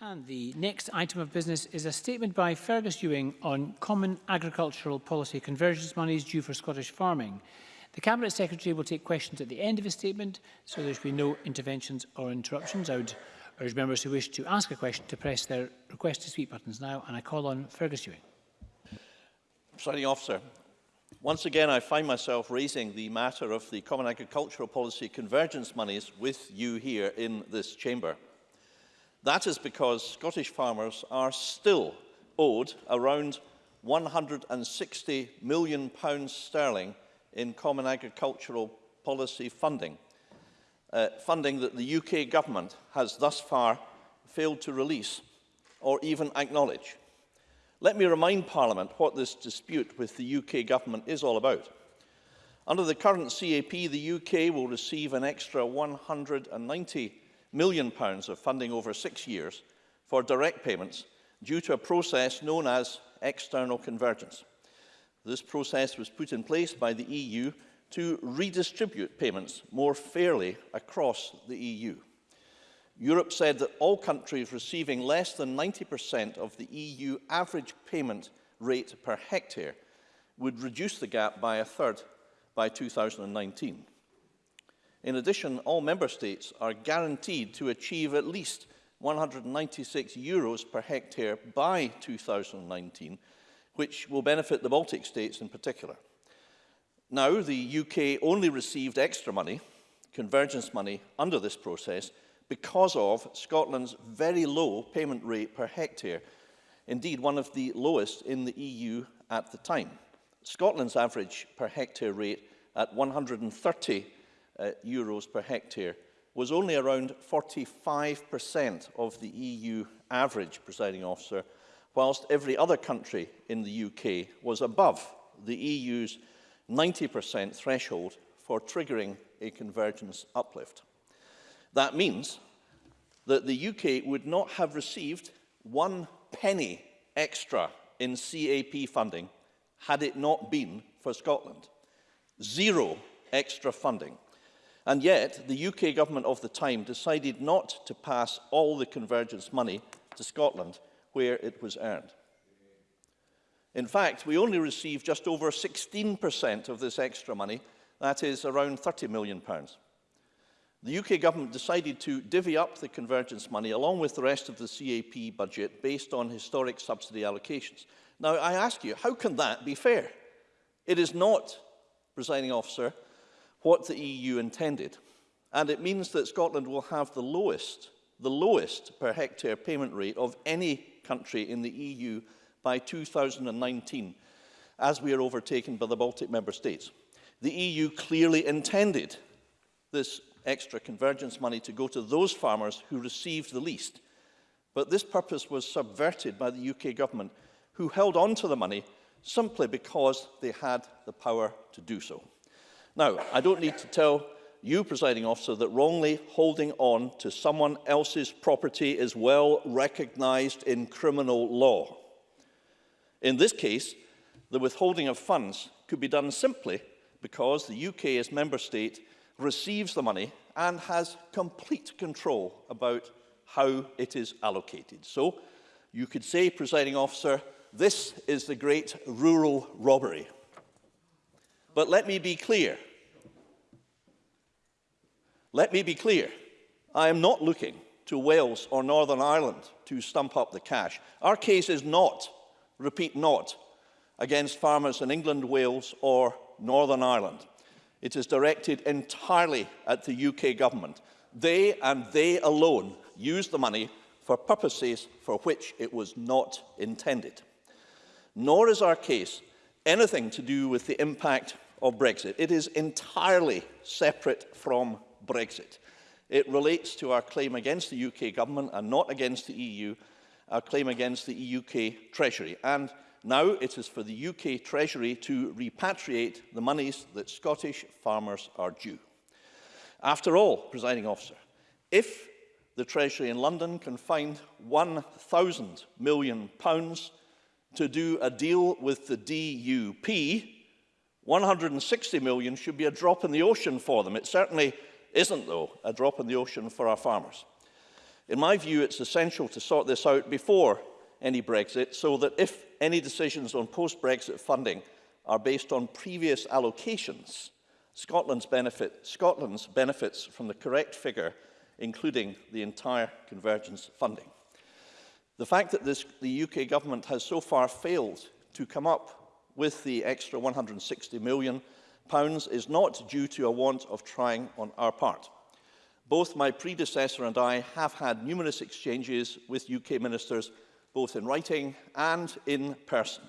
And the next item of business is a statement by Fergus Ewing on common agricultural policy convergence monies due for Scottish farming. The Cabinet Secretary will take questions at the end of his statement, so there should be no interventions or interruptions. I would urge members who wish to ask a question to press their request to speak buttons now, and I call on Fergus Ewing. Presiding officer, once again I find myself raising the matter of the Common Agricultural Policy convergence monies with you here in this chamber. That is because Scottish farmers are still owed around 160 million pounds sterling in common agricultural policy funding, uh, funding that the UK government has thus far failed to release or even acknowledge. Let me remind Parliament what this dispute with the UK government is all about. Under the current CAP, the UK will receive an extra £190 million pounds of funding over six years for direct payments due to a process known as external convergence. This process was put in place by the EU to redistribute payments more fairly across the EU. Europe said that all countries receiving less than 90% of the EU average payment rate per hectare would reduce the gap by a third by 2019. In addition, all member states are guaranteed to achieve at least 196 euros per hectare by 2019, which will benefit the Baltic states in particular. Now, the UK only received extra money, convergence money, under this process because of Scotland's very low payment rate per hectare, indeed one of the lowest in the EU at the time. Scotland's average per hectare rate at 130 uh, euros per hectare was only around 45% of the EU average, presiding officer, whilst every other country in the UK was above the EU's 90% threshold for triggering a convergence uplift. That means that the UK would not have received one penny extra in CAP funding had it not been for Scotland. Zero extra funding. And yet, the UK government of the time decided not to pass all the convergence money to Scotland, where it was earned. In fact, we only received just over 16% of this extra money, that is around £30 million. The UK government decided to divvy up the convergence money along with the rest of the CAP budget based on historic subsidy allocations. Now, I ask you, how can that be fair? It is not, presiding officer, what the EU intended. And it means that Scotland will have the lowest, the lowest per hectare payment rate of any country in the EU by 2019, as we are overtaken by the Baltic member states. The EU clearly intended this extra convergence money to go to those farmers who received the least. But this purpose was subverted by the UK government, who held on to the money simply because they had the power to do so. Now, I don't need to tell you, presiding officer, that wrongly holding on to someone else's property is well recognised in criminal law. In this case, the withholding of funds could be done simply because the UK as member state receives the money and has complete control about how it is allocated. So you could say, presiding officer, this is the great rural robbery. But let me be clear. Let me be clear. I am not looking to Wales or Northern Ireland to stump up the cash. Our case is not, repeat not, against farmers in England, Wales or Northern Ireland. It is directed entirely at the UK government. They and they alone use the money for purposes for which it was not intended. Nor is our case anything to do with the impact of Brexit. It is entirely separate from Brexit. It relates to our claim against the UK government and not against the EU, our claim against the e UK Treasury. And now it is for the UK Treasury to repatriate the monies that Scottish farmers are due. After all, presiding officer, if the Treasury in London can find 1,000 million to do a deal with the DUP, 160 million should be a drop in the ocean for them. It certainly isn't, though, a drop in the ocean for our farmers. In my view, it's essential to sort this out before any Brexit so that if any decisions on post-Brexit funding are based on previous allocations, Scotland's, benefit, Scotland's benefits from the correct figure, including the entire convergence funding. The fact that this, the UK government has so far failed to come up with the extra 160 million pounds is not due to a want of trying on our part. Both my predecessor and I have had numerous exchanges with UK ministers, both in writing and in person.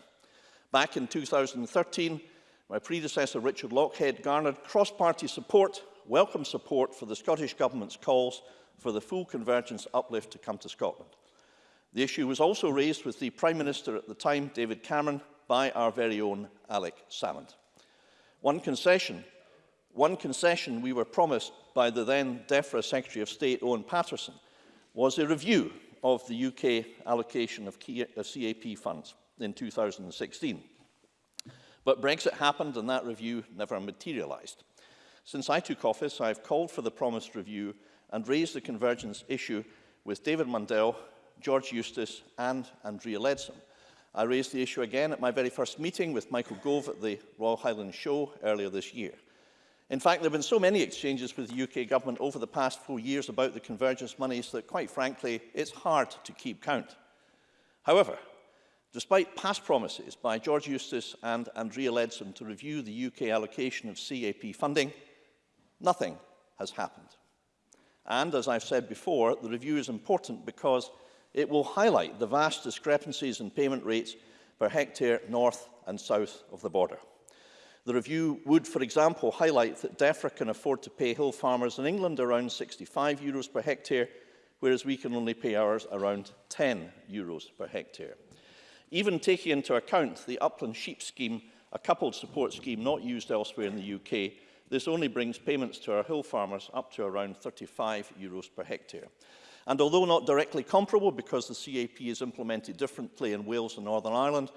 Back in 2013, my predecessor Richard Lockhead garnered cross-party support, welcome support for the Scottish Government's calls for the full convergence uplift to come to Scotland. The issue was also raised with the Prime Minister at the time, David Cameron, by our very own Alec Salmond. One concession, one concession we were promised by the then DEFRA Secretary of State, Owen Paterson, was a review of the UK allocation of uh, CAP funds in 2016. But Brexit happened and that review never materialised. Since I took office, I've called for the promised review and raised the convergence issue with David Mundell, George Eustace and Andrea Leadsom. I raised the issue again at my very first meeting with Michael Gove at the Royal Highland Show earlier this year. In fact, there have been so many exchanges with the UK government over the past four years about the convergence monies that, quite frankly, it's hard to keep count. However, despite past promises by George Eustace and Andrea Leadsom to review the UK allocation of CAP funding, nothing has happened. And as I've said before, the review is important because it will highlight the vast discrepancies in payment rates per hectare north and south of the border. The review would, for example, highlight that DEFRA can afford to pay hill farmers in England around 65 euros per hectare, whereas we can only pay ours around 10 euros per hectare. Even taking into account the upland sheep scheme, a coupled support scheme not used elsewhere in the UK, this only brings payments to our hill farmers up to around 35 euros per hectare. And although not directly comparable because the CAP is implemented differently in Wales and Northern Ireland,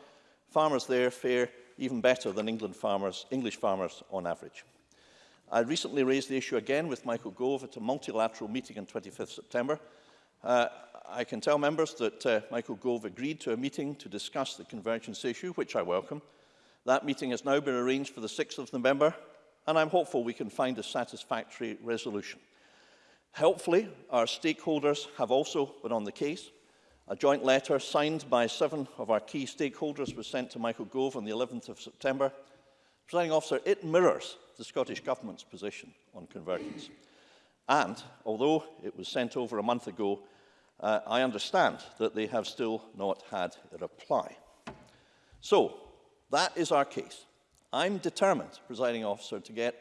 farmers there fare even better than England farmers, English farmers on average. I recently raised the issue again with Michael Gove at a multilateral meeting on 25th September. Uh, I can tell members that uh, Michael Gove agreed to a meeting to discuss the convergence issue, which I welcome. That meeting has now been arranged for the 6th of November, and I'm hopeful we can find a satisfactory resolution. Helpfully, our stakeholders have also been on the case. A joint letter signed by seven of our key stakeholders was sent to Michael Gove on the 11th of September. Presiding officer, it mirrors the Scottish Government's position on convergence. And although it was sent over a month ago, uh, I understand that they have still not had a reply. So, that is our case. I'm determined, presiding officer, to get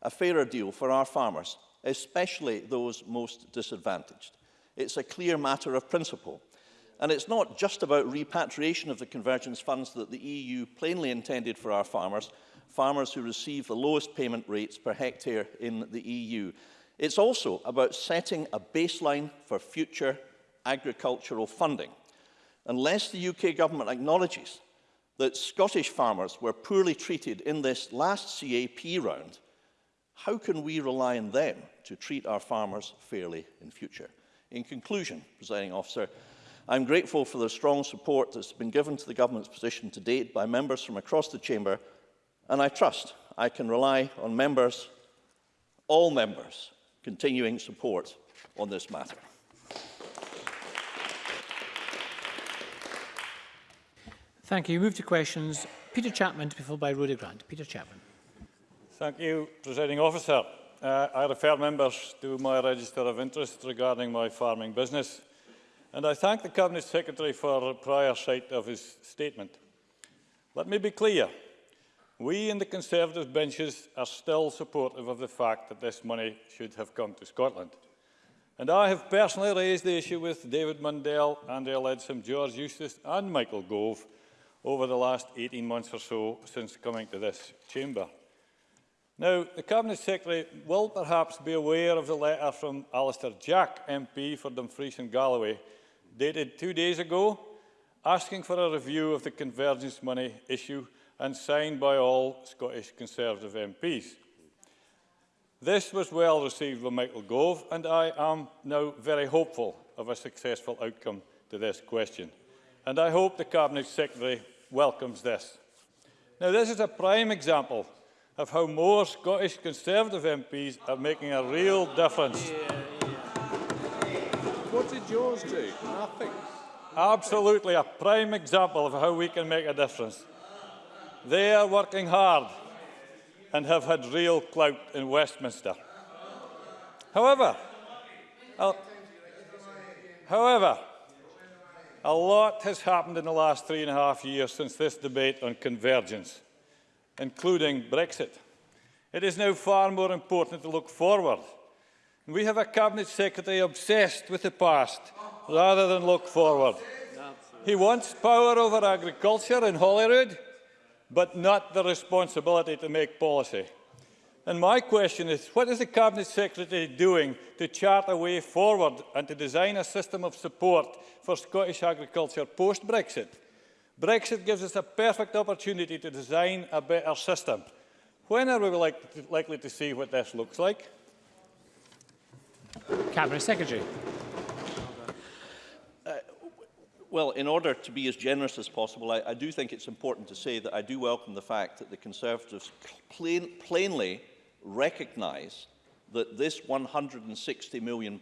a fairer deal for our farmers especially those most disadvantaged. It's a clear matter of principle. And it's not just about repatriation of the convergence funds that the EU plainly intended for our farmers, farmers who receive the lowest payment rates per hectare in the EU. It's also about setting a baseline for future agricultural funding. Unless the UK government acknowledges that Scottish farmers were poorly treated in this last CAP round, how can we rely on them to treat our farmers fairly in future. In conclusion, presiding officer, I'm grateful for the strong support that's been given to the government's position to date by members from across the chamber, and I trust I can rely on members, all members, continuing support on this matter. Thank you. Move to questions. Peter Chapman to be followed by Rhoda Grant. Peter Chapman. Thank you, Presiding Officer. Uh, I refer members to my register of interest regarding my farming business, and I thank the Cabinet Secretary for prior sight of his statement. Let me be clear. We in the Conservative benches are still supportive of the fact that this money should have come to Scotland. And I have personally raised the issue with David Mundell, Andrea Leadsom, George Eustace and Michael Gove over the last 18 months or so since coming to this chamber. Now, the Cabinet Secretary will perhaps be aware of the letter from Alistair Jack, MP for Dumfries and Galloway, dated two days ago, asking for a review of the convergence money issue and signed by all Scottish Conservative MPs. This was well received by Michael Gove, and I am now very hopeful of a successful outcome to this question. And I hope the Cabinet Secretary welcomes this. Now, this is a prime example of how more Scottish Conservative MPs are making a real difference. What did yours do? Nothing. Absolutely a prime example of how we can make a difference. They are working hard and have had real clout in Westminster. However, however, a lot has happened in the last three and a half years since this debate on convergence including Brexit. It is now far more important to look forward. We have a Cabinet Secretary obsessed with the past rather than look forward. He wants power over agriculture in Holyrood, but not the responsibility to make policy. And my question is, what is the Cabinet Secretary doing to chart a way forward and to design a system of support for Scottish agriculture post-Brexit? Brexit gives us a perfect opportunity to design a better system. When are we like to, likely to see what this looks like? Cabinet Secretary. Uh, well, in order to be as generous as possible, I, I do think it's important to say that I do welcome the fact that the Conservatives plain, plainly recognise that this £160 million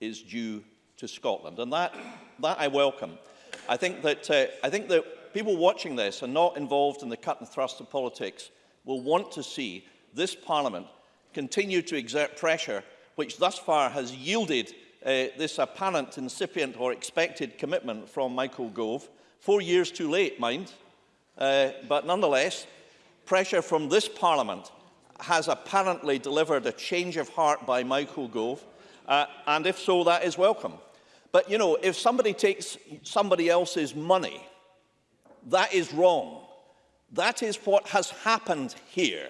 is due to Scotland. And that, that I welcome. I think that, uh, I think that people watching this and not involved in the cut and thrust of politics will want to see this Parliament continue to exert pressure which thus far has yielded uh, this apparent, incipient or expected commitment from Michael Gove. Four years too late, mind, uh, but nonetheless, pressure from this Parliament has apparently delivered a change of heart by Michael Gove, uh, and if so, that is welcome. But you know, if somebody takes somebody else's money, that is wrong. That is what has happened here.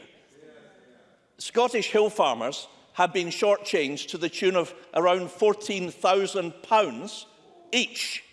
Scottish hill farmers have been shortchanged to the tune of around £14,000 each.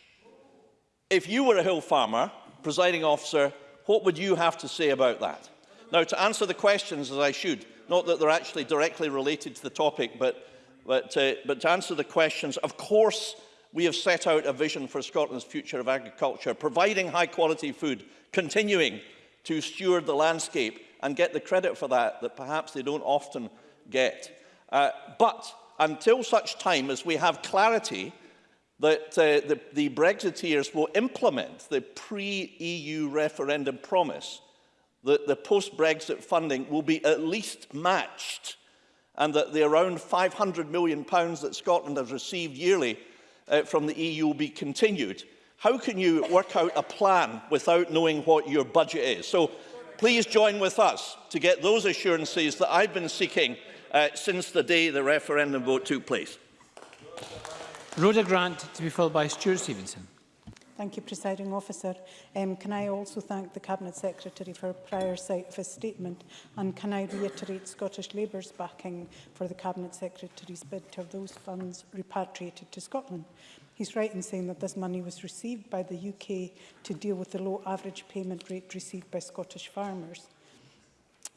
If you were a hill farmer, presiding officer, what would you have to say about that? Now, to answer the questions as I should, not that they're actually directly related to the topic, but, but, uh, but to answer the questions, of course we have set out a vision for Scotland's future of agriculture, providing high-quality food, continuing to steward the landscape and get the credit for that that perhaps they don't often get. Uh, but until such time as we have clarity that uh, the, the Brexiteers will implement the pre-EU referendum promise that the post-Brexit funding will be at least matched and that the around £500 million that Scotland has received yearly uh, from the EU be continued, how can you work out a plan without knowing what your budget is? So please join with us to get those assurances that I've been seeking uh, since the day the referendum vote took place. Rhoda Grant to be followed by Stuart Stevenson. Thank you, Presiding Officer. Um, can I also thank the Cabinet Secretary for a prior sight of his statement? And can I reiterate Scottish Labour's backing for the Cabinet Secretary's bid to have those funds repatriated to Scotland? He's right in saying that this money was received by the UK to deal with the low average payment rate received by Scottish farmers.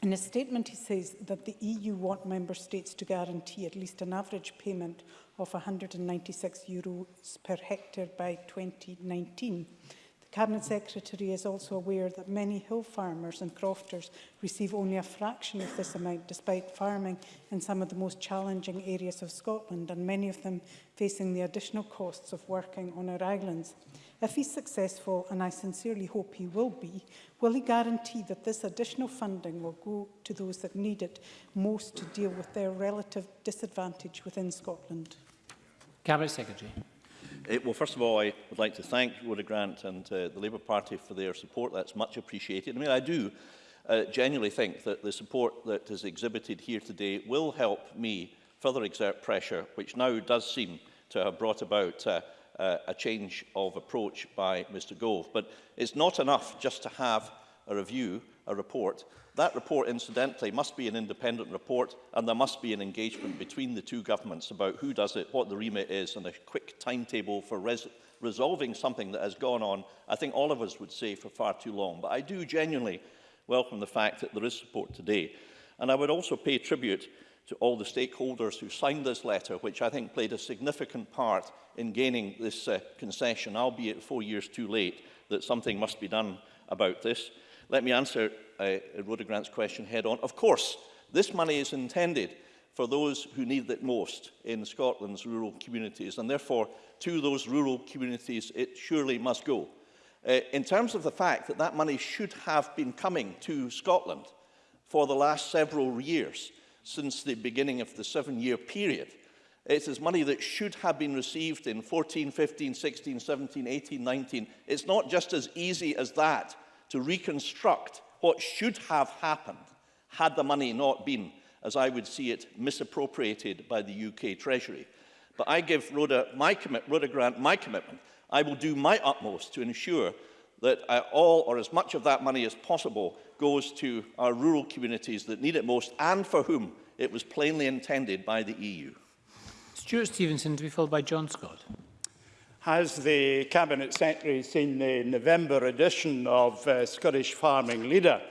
In his statement, he says that the EU want member states to guarantee at least an average payment of 196 euros per hectare by 2019. The Cabinet Secretary is also aware that many hill farmers and crofters receive only a fraction of this amount despite farming in some of the most challenging areas of Scotland and many of them facing the additional costs of working on our islands. If he's successful, and I sincerely hope he will be, will he guarantee that this additional funding will go to those that need it most to deal with their relative disadvantage within Scotland? Cabinet Secretary. Uh, well, first of all, I would like to thank Rhoda Grant and uh, the Labour Party for their support. That's much appreciated. I mean, I do uh, genuinely think that the support that is exhibited here today will help me further exert pressure, which now does seem to have brought about uh, uh, a change of approach by Mr Gove. But it's not enough just to have a review a report. That report, incidentally, must be an independent report and there must be an engagement between the two governments about who does it, what the remit is and a quick timetable for res resolving something that has gone on, I think all of us would say, for far too long. But I do genuinely welcome the fact that there is support today. And I would also pay tribute to all the stakeholders who signed this letter, which I think played a significant part in gaining this uh, concession, albeit four years too late, that something must be done about this. Let me answer uh, Rhoda Grant's question head on. Of course, this money is intended for those who need it most in Scotland's rural communities, and therefore to those rural communities it surely must go. Uh, in terms of the fact that that money should have been coming to Scotland for the last several years, since the beginning of the seven-year period, it is money that should have been received in 14, 15, 16, 17, 18, 19. It's not just as easy as that to reconstruct what should have happened had the money not been, as I would see it, misappropriated by the UK Treasury. But I give Rhoda, my commit, Rhoda Grant my commitment. I will do my utmost to ensure that uh, all or as much of that money as possible goes to our rural communities that need it most and for whom it was plainly intended by the EU. Stuart Stevenson to be followed by John Scott has the Cabinet Secretary seen the November edition of uh, Scottish Farming Leader,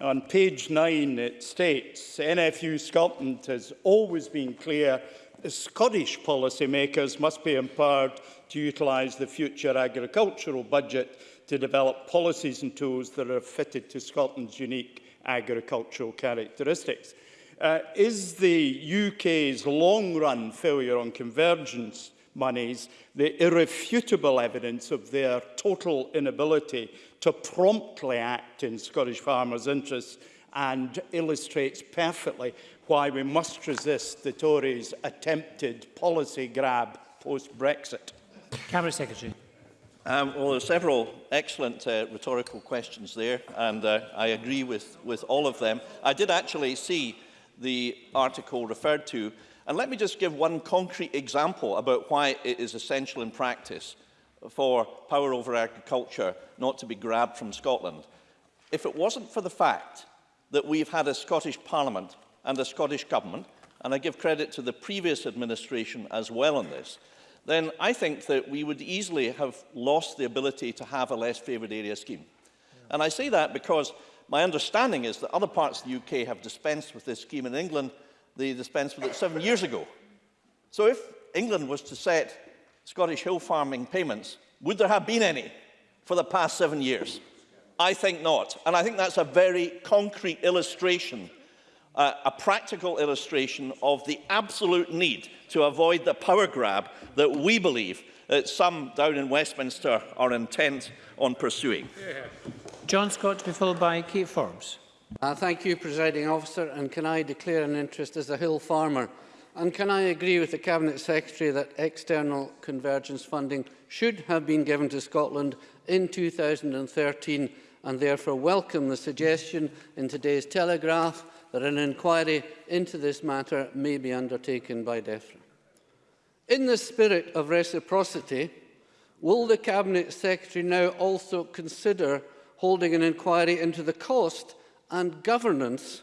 on page 9 it states, NFU Scotland has always been clear that Scottish policymakers must be empowered to utilise the future agricultural budget to develop policies and tools that are fitted to Scotland's unique agricultural characteristics. Uh, is the UK's long-run failure on convergence monies, the irrefutable evidence of their total inability to promptly act in Scottish farmers' interests and illustrates perfectly why we must resist the Tories' attempted policy grab post-Brexit. Cabinet Secretary. Um, well, there are several excellent uh, rhetorical questions there, and uh, I agree with, with all of them. I did actually see the article referred to And let me just give one concrete example about why it is essential in practice for power over agriculture not to be grabbed from Scotland. If it wasn't for the fact that we've had a Scottish Parliament and a Scottish Government, and I give credit to the previous administration as well on this, then I think that we would easily have lost the ability to have a less favoured area scheme. Yeah. And I say that because my understanding is that other parts of the UK have dispensed with this scheme in England, they dispensed with it seven years ago. So if England was to set Scottish hill farming payments, would there have been any for the past seven years? I think not. And I think that's a very concrete illustration, uh, a practical illustration of the absolute need to avoid the power grab that we believe that some down in Westminster are intent on pursuing. Yeah. John Scott to be followed by Kate Forbes. Uh, thank you, Presiding Officer, and can I declare an interest as a hill farmer? And can I agree with the Cabinet Secretary that external convergence funding should have been given to Scotland in 2013 and therefore welcome the suggestion in today's Telegraph that an inquiry into this matter may be undertaken by DEFRA. In the spirit of reciprocity, will the Cabinet Secretary now also consider holding an inquiry into the cost and governance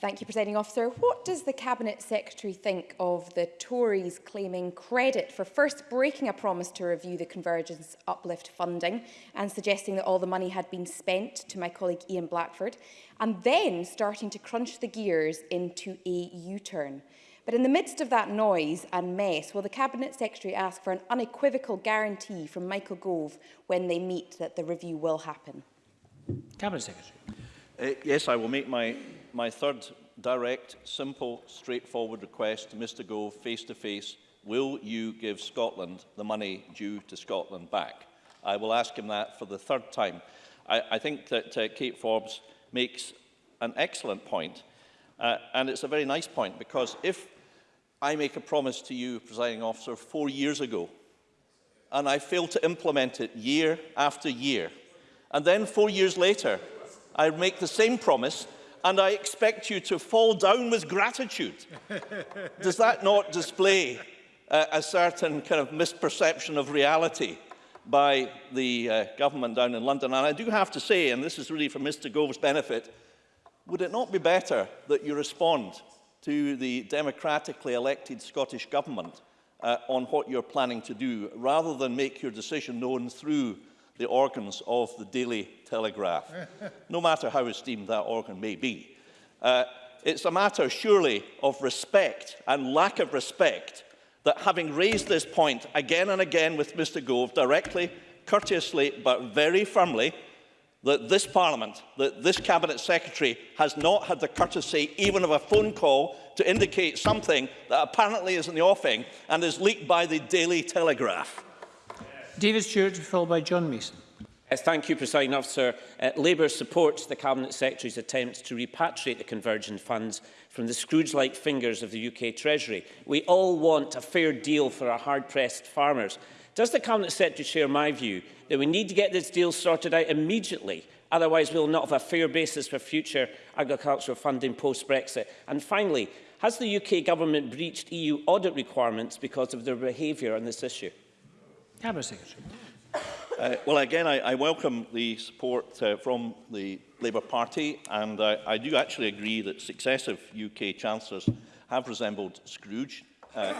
Thank you, Presiding Officer. What does the Cabinet Secretary think of the Tories claiming credit for first breaking a promise to review the convergence uplift funding and suggesting that all the money had been spent to my colleague Ian Blackford, and then starting to crunch the gears into a U-turn? But in the midst of that noise and mess, will the Cabinet Secretary ask for an unequivocal guarantee from Michael Gove when they meet that the review will happen? Cabinet Secretary. Uh, yes, I will make my my third direct, simple, straightforward request to Mr Gove face-to-face, will you give Scotland the money due to Scotland back? I will ask him that for the third time. I, I think that uh, Kate Forbes makes an excellent point, uh, and it's a very nice point, because if I make a promise to you, presiding officer, four years ago, and I fail to implement it year after year, and then four years later, I make the same promise and I expect you to fall down with gratitude. Does that not display uh, a certain kind of misperception of reality by the uh, government down in London? And I do have to say, and this is really for Mr Gove's benefit, would it not be better that you respond to the democratically elected Scottish Government uh, on what you're planning to do, rather than make your decision known through the organs of the Daily Telegraph, no matter how esteemed that organ may be. Uh, it's a matter, surely, of respect and lack of respect that having raised this point again and again with Mr Gove directly, courteously but very firmly, that this Parliament, that this Cabinet Secretary has not had the courtesy even of a phone call to indicate something that apparently is in the offing and is leaked by the Daily Telegraph. David Stewart, followed by John Mason. Yes, thank you, President Officer. Uh, Labour supports the Cabinet Secretary's attempts to repatriate the convergent funds from the Scrooge-like fingers of the UK Treasury. We all want a fair deal for our hard-pressed farmers. Does the Cabinet Secretary share my view that we need to get this deal sorted out immediately Otherwise, we will not have a fair basis for future agricultural funding post-Brexit. And finally, has the UK government breached EU audit requirements because of their behaviour on this issue? Cabinet Secretary. Uh, well, again, I, I welcome the support uh, from the Labour Party, and I, I do actually agree that successive UK chancellors have resembled Scrooge, uh,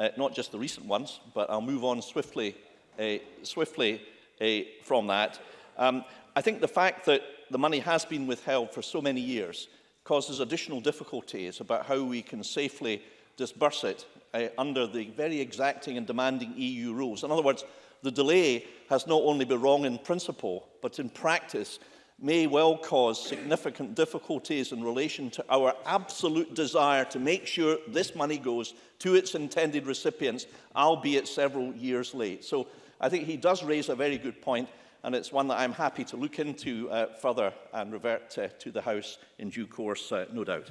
uh, not just the recent ones, but I'll move on swiftly, uh, swiftly uh, from that. Um, I think the fact that the money has been withheld for so many years causes additional difficulties about how we can safely disburse it uh, under the very exacting and demanding EU rules. In other words, the delay has not only been wrong in principle, but in practice may well cause significant difficulties in relation to our absolute desire to make sure this money goes to its intended recipients, albeit several years late. So I think he does raise a very good point, and it's one that I'm happy to look into uh, further and revert uh, to the House in due course, uh, no doubt.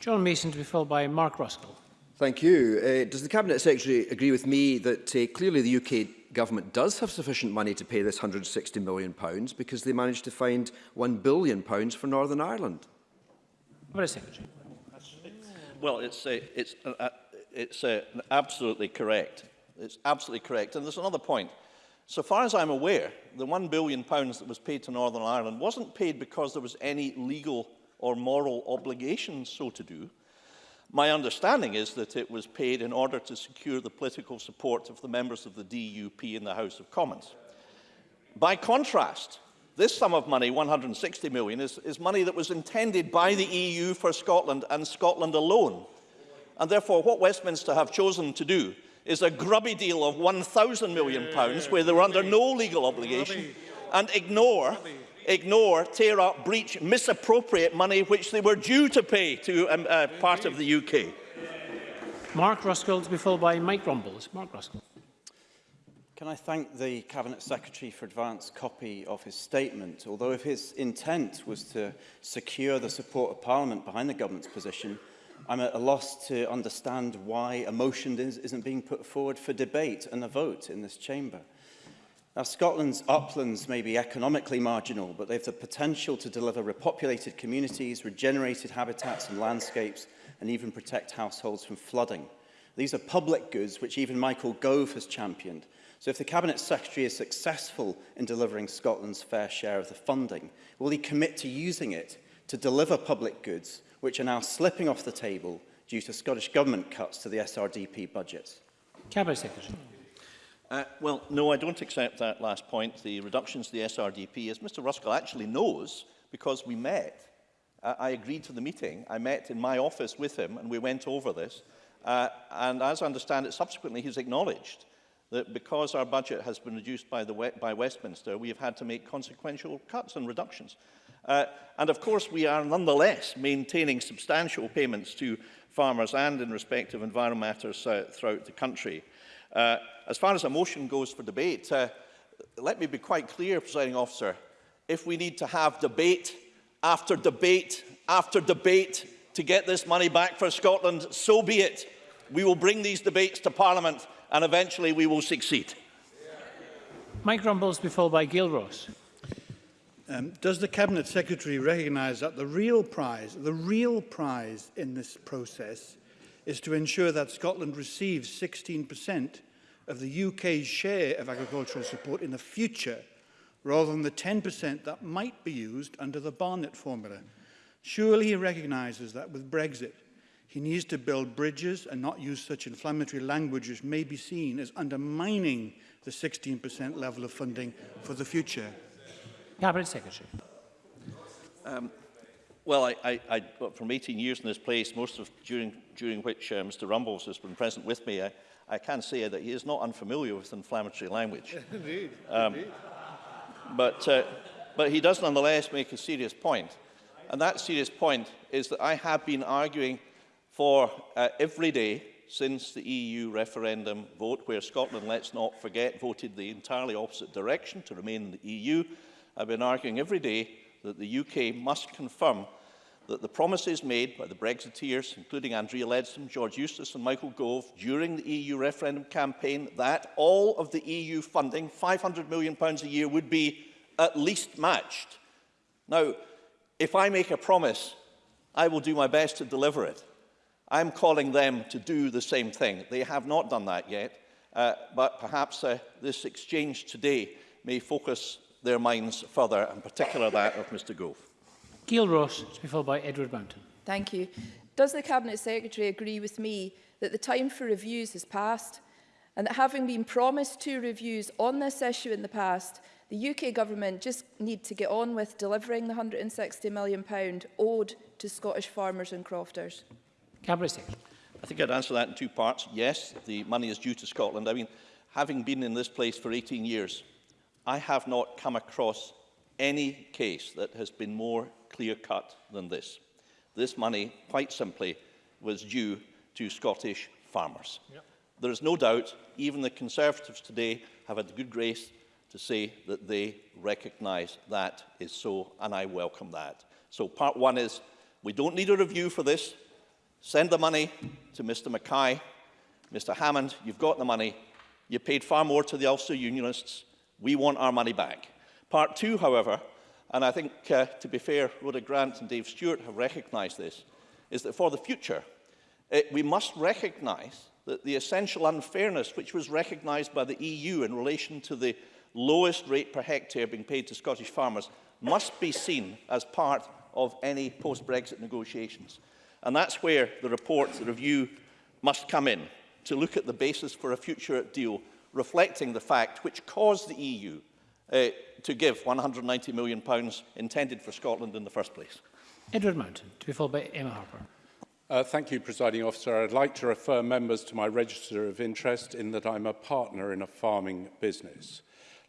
John Mason to be followed by Mark Ruskell. Thank you. Uh, does the Cabinet Secretary agree with me that uh, clearly the UK government does have sufficient money to pay this £160 million pounds because they managed to find £1 billion pounds for Northern Ireland? Cabinet Secretary. Well, it's, uh, it's, uh, uh, it's uh, absolutely correct. It's absolutely correct. And there's another point. So far as I'm aware, the £1 billion pounds that was paid to Northern Ireland wasn't paid because there was any legal or moral obligation so to do. My understanding is that it was paid in order to secure the political support of the members of the DUP in the House of Commons. By contrast, this sum of money, 160 million, is, is money that was intended by the EU for Scotland and Scotland alone. And therefore, what Westminster have chosen to do is a grubby deal of 1,000 million, pounds, where they were under no legal obligation, and ignore ignore, tear up, breach, misappropriate money which they were due to pay to um, uh, part of the UK. Mark Ruskell to be followed by Mike Rumbles. Mark Ruskell. Can I thank the Cabinet Secretary for advance copy of his statement? Although if his intent was to secure the support of Parliament behind the government's position, I'm at a loss to understand why a motion isn't being put forward for debate and a vote in this chamber. Now, Scotland's uplands may be economically marginal, but they have the potential to deliver repopulated communities, regenerated habitats and landscapes, and even protect households from flooding. These are public goods which even Michael Gove has championed. So if the Cabinet Secretary is successful in delivering Scotland's fair share of the funding, will he commit to using it to deliver public goods which are now slipping off the table due to Scottish Government cuts to the SRDP budget? Cabinet Secretary. Uh, well, no, I don't accept that last point, the reductions to the SRDP. As Mr Ruskell actually knows, because we met, uh, I agreed to the meeting. I met in my office with him and we went over this. Uh, and as I understand it, subsequently he's acknowledged that because our budget has been reduced by, the by Westminster, we have had to make consequential cuts and reductions. Uh, and of course, we are nonetheless maintaining substantial payments to farmers and in respect of environmental matters uh, throughout the country. Uh, as far as a motion goes for debate, uh, let me be quite clear, presiding officer, if we need to have debate after debate after debate to get this money back for Scotland, so be it. We will bring these debates to Parliament and eventually we will succeed. Mike Rumbles be followed by Gail Ross. Um, does the Cabinet Secretary recognise that the real prize, the real prize in this process is to ensure that Scotland receives 16% of the UK's share of agricultural support in the future, rather than the 10% that might be used under the Barnett formula. Surely he recognises that with Brexit, he needs to build bridges and not use such inflammatory language which may be seen as undermining the 16% level of funding for the future. Cabinet Secretary. Um, Well, I, I, I, from 18 years in this place, most of during, during which uh, Mr Rumbles has been present with me, I, I can say that he is not unfamiliar with inflammatory language. indeed, um, indeed. But, uh, but he does nonetheless make a serious point. And that serious point is that I have been arguing for uh, every day since the EU referendum vote, where Scotland, let's not forget, voted the entirely opposite direction to remain in the EU. I've been arguing every day that the UK must confirm that the promises made by the Brexiteers, including Andrea Leadsom, George Eustace and Michael Gove, during the EU referendum campaign, that all of the EU funding, £500 million a year, would be at least matched. Now, if I make a promise, I will do my best to deliver it. I'm calling them to do the same thing. They have not done that yet, uh, but perhaps uh, this exchange today may focus their minds further, and particular that of Mr Gove. Gail Ross, to be followed by Edward Mountain. Thank you. Does the Cabinet Secretary agree with me that the time for reviews has passed and that having been promised two reviews on this issue in the past, the UK government just need to get on with delivering the £160 million owed to Scottish farmers and crofters? Cabinet Secretary. I think I'd answer that in two parts. Yes, the money is due to Scotland. I mean, having been in this place for 18 years, I have not come across any case that has been more clear-cut than this. This money, quite simply, was due to Scottish farmers. Yep. There is no doubt, even the Conservatives today have had the good grace to say that they recognise that is so, and I welcome that. So part one is, we don't need a review for this. Send the money to Mr Mackay. Mr Hammond, you've got the money. You paid far more to the Ulster Unionists We want our money back. Part two, however, and I think, uh, to be fair, Rhoda Grant and Dave Stewart have recognised this, is that for the future, it, eh, we must recognise that the essential unfairness which was recognised by the EU in relation to the lowest rate per hectare being paid to Scottish farmers must be seen as part of any post-Brexit negotiations. And that's where the report, the review, must come in, to look at the basis for a future deal reflecting the fact which caused the EU uh, to give £190 million pounds intended for Scotland in the first place. Edward Mountain, to be followed by Emma Harper. Uh, thank you, Presiding Officer. I'd like to refer members to my register of interest in that I'm a partner in a farming business.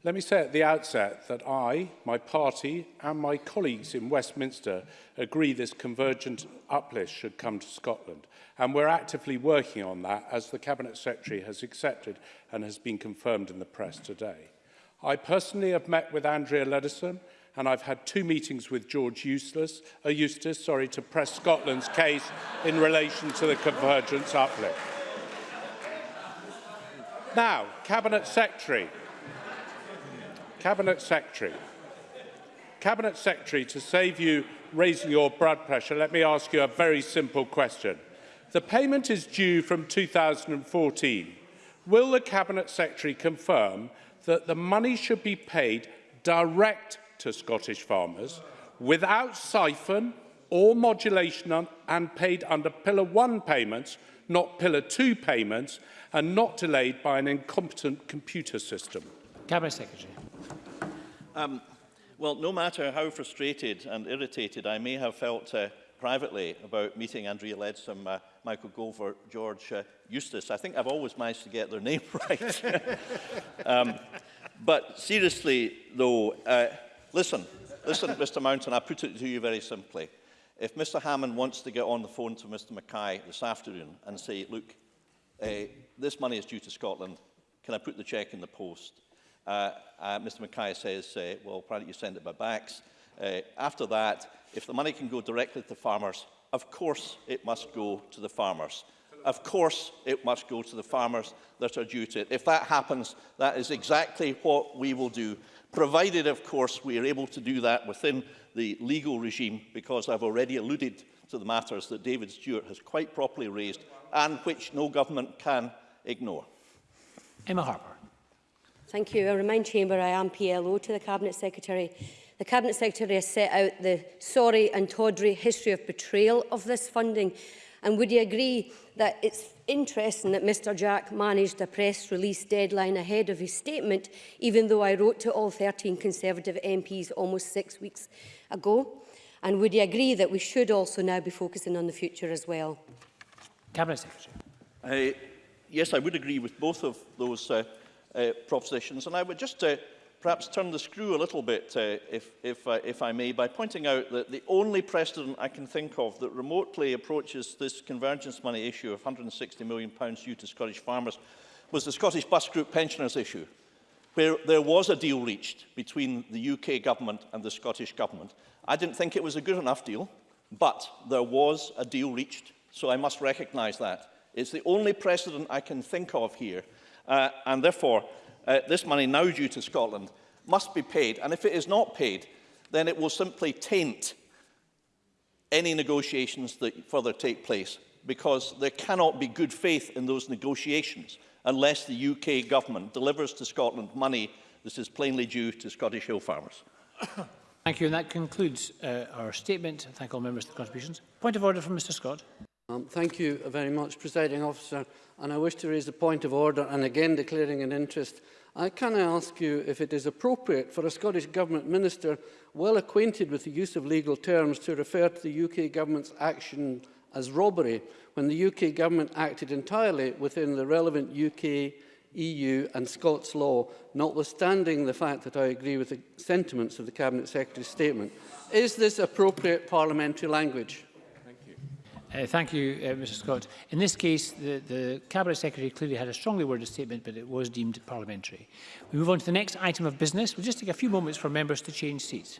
Let me say at the outset that I, my party and my colleagues in Westminster agree this convergent uplift should come to Scotland and we're actively working on that as the Cabinet Secretary has accepted and has been confirmed in the press today. I personally have met with Andrea Ledison and I've had two meetings with George Eustace, uh, Eustace sorry, to press Scotland's case in relation to the convergence uplift. Now, Cabinet Secretary, Cabinet Secretary, Cabinet Secretary, to save you raising your blood pressure, let me ask you a very simple question. The payment is due from 2014. Will the Cabinet Secretary confirm that the money should be paid direct to Scottish farmers without siphon or modulation and paid under Pillar 1 payments, not Pillar 2 payments, and not delayed by an incompetent computer system? Cabinet Secretary. Um, well, no matter how frustrated and irritated I may have felt uh, privately about meeting Andrea Leadsom, uh, Michael Gover, George uh, Eustace. I think I've always managed to get their name right. um, but seriously, though, uh, listen, listen, Mr. Mountain, I put it to you very simply. If Mr. Hammond wants to get on the phone to Mr. Mackay this afternoon and say, look, uh, this money is due to Scotland, can I put the cheque in the post? Uh, uh, Mr Mackay says, uh, well, why don't you send it by backs? Uh, after that, if the money can go directly to the farmers, of course it must go to the farmers. Of course it must go to the farmers that are due to it. If that happens, that is exactly what we will do, provided, of course, we are able to do that within the legal regime, because I've already alluded to the matters that David Stewart has quite properly raised and which no government can ignore. Emma Harper. Thank you. I remind Chamber I am PLO to the Cabinet Secretary. The Cabinet Secretary has set out the sorry and tawdry history of betrayal of this funding. And would you agree that it's interesting that Mr Jack managed a press release deadline ahead of his statement, even though I wrote to all 13 Conservative MPs almost six weeks ago? And would you agree that we should also now be focusing on the future as well? Cabinet Secretary. Uh, yes, I would agree with both of those uh, uh, propositions. And I would just uh, perhaps turn the screw a little bit, uh, if, if, uh, if I may, by pointing out that the only precedent I can think of that remotely approaches this convergence money issue of £160 million due to Scottish farmers was the Scottish bus group pensioners issue, where there was a deal reached between the UK government and the Scottish government. I didn't think it was a good enough deal, but there was a deal reached, so I must recognise that. It's the only precedent I can think of here Uh, and therefore, uh, this money now due to Scotland must be paid. And if it is not paid, then it will simply taint any negotiations that further take place because there cannot be good faith in those negotiations unless the UK government delivers to Scotland money that is plainly due to Scottish hill farmers. Thank you. And that concludes uh, our statement. Thank all members for the contributions. Point of order from Mr Scott. Um, thank you very much, Presiding Officer. And I wish to raise a point of order and again declaring an interest. I can I ask you if it is appropriate for a Scottish Government minister well acquainted with the use of legal terms to refer to the UK Government's action as robbery when the UK Government acted entirely within the relevant UK, EU and Scots law, notwithstanding the fact that I agree with the sentiments of the Cabinet Secretary's statement. Is this appropriate parliamentary language? Uh, thank you, uh, Mr Scott. In this case, the, the Cabinet Secretary clearly had a strongly worded statement, but it was deemed parliamentary. We move on to the next item of business. We'll just take a few moments for members to change seats.